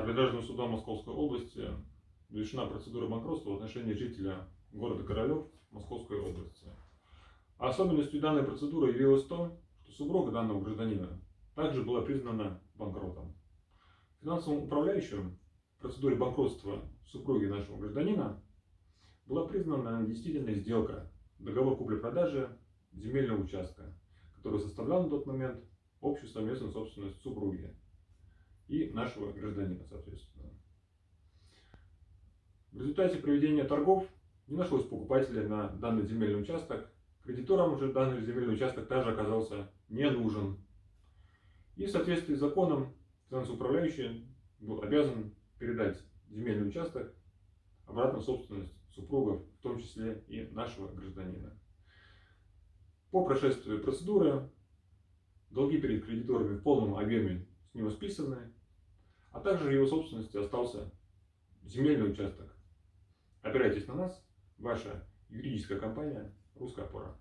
арбитражным судом Московской области завершена процедура банкротства в отношении жителя города Королев Московской области. Особенностью данной процедуры явилось то, что супруга данного гражданина также была признана банкротом. Финансовым управляющим в процедуре банкротства супруги нашего гражданина была признана недействительная сделка, договор купли-продажи земельного участка, который составлял на тот момент общую совместную собственность супруги и нашего гражданина, соответственно. В результате проведения торгов не нашлось покупателя на данный земельный участок. Кредиторам уже данный земельный участок также оказался не нужен. И в соответствии с законом финансовый управляющий был обязан передать земельный участок обратно в собственность супругов, в том числе и нашего гражданина. По прошествии процедуры долги перед кредиторами в полном объеме с него списаны, а также в его собственности остался земельный участок. Опирайтесь на нас, ваша юридическая компания «Русская опора».